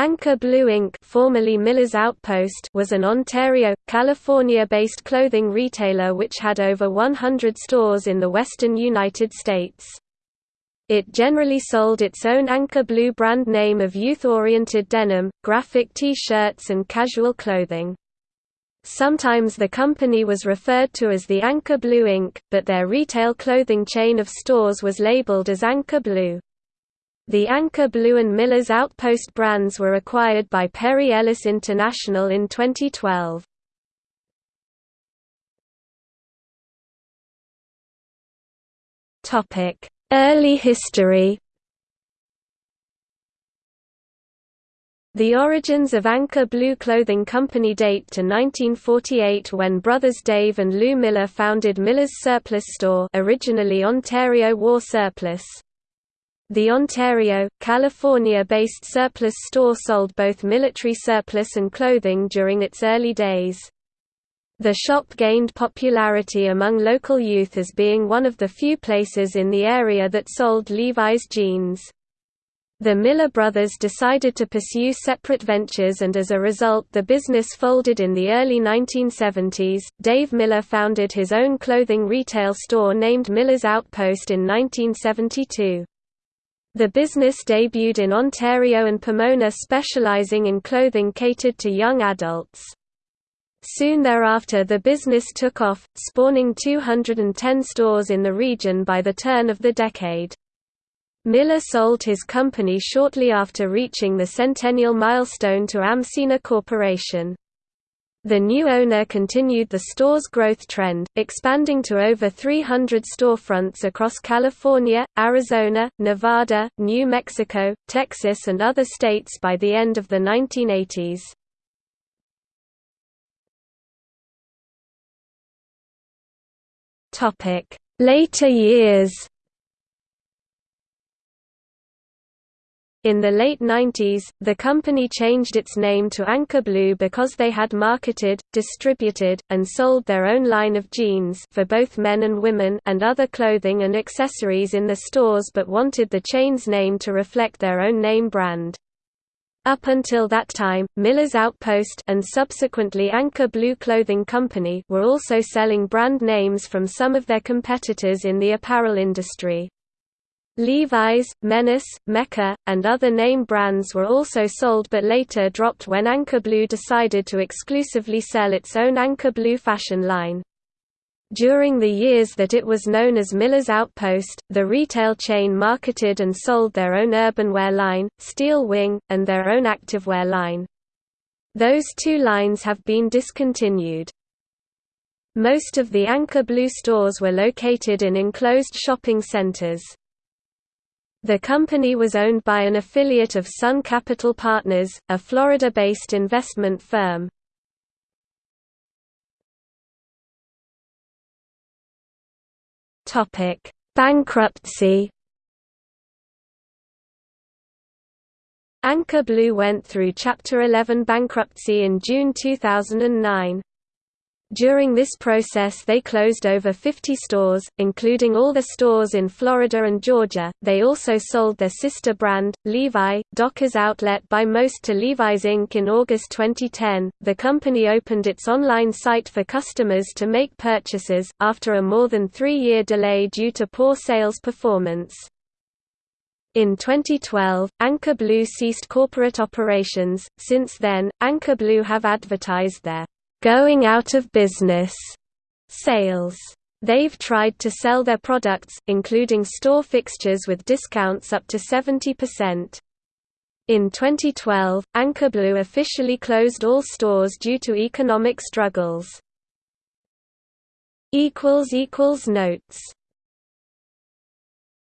Anchor Blue Inc. formerly Miller's Outpost was an Ontario, California-based clothing retailer which had over 100 stores in the western United States. It generally sold its own Anchor Blue brand name of youth-oriented denim, graphic T-shirts and casual clothing. Sometimes the company was referred to as the Anchor Blue Inc., but their retail clothing chain of stores was labeled as Anchor Blue. The Anchor Blue and Miller's Outpost brands were acquired by Perry Ellis International in 2012. Early history The origins of Anchor Blue Clothing Company date to 1948 when brothers Dave and Lou Miller founded Miller's Surplus Store originally Ontario War Surplus. The Ontario, California-based surplus store sold both military surplus and clothing during its early days. The shop gained popularity among local youth as being one of the few places in the area that sold Levi's jeans. The Miller brothers decided to pursue separate ventures and as a result the business folded in the early 1970s. Dave Miller founded his own clothing retail store named Miller's Outpost in 1972. The business debuted in Ontario and Pomona specializing in clothing catered to young adults. Soon thereafter the business took off, spawning 210 stores in the region by the turn of the decade. Miller sold his company shortly after reaching the centennial milestone to Amcena Corporation. The new owner continued the store's growth trend, expanding to over 300 storefronts across California, Arizona, Nevada, New Mexico, Texas and other states by the end of the 1980s. Later years In the late 90s, the company changed its name to Anchor Blue because they had marketed, distributed, and sold their own line of jeans for both men and women and other clothing and accessories in the stores but wanted the chain's name to reflect their own name brand. Up until that time, Miller's Outpost and subsequently Anchor Blue Clothing Company were also selling brand names from some of their competitors in the apparel industry. Levi's, Menace, Mecca, and other name brands were also sold but later dropped when Anchor Blue decided to exclusively sell its own Anchor Blue fashion line. During the years that it was known as Miller's Outpost, the retail chain marketed and sold their own urbanwear line, Steel Wing, and their own activewear line. Those two lines have been discontinued. Most of the Anchor Blue stores were located in enclosed shopping centers. The company was owned by an affiliate of Sun Capital Partners, a Florida-based investment firm. Bankruptcy Anchor Blue went through Chapter 11 bankruptcy in June 2009. During this process they closed over 50 stores, including all the stores in Florida and Georgia. They also sold their sister brand, Levi, Dockers Outlet by Most to Levi's Inc. in August 2010. The company opened its online site for customers to make purchases, after a more than three year delay due to poor sales performance. In 2012, Anchor Blue ceased corporate operations. Since then, Anchor Blue have advertised their going out of business sales. They've tried to sell their products, including store fixtures with discounts up to 70%. In 2012, Anchor Blue officially closed all stores due to economic struggles. Notes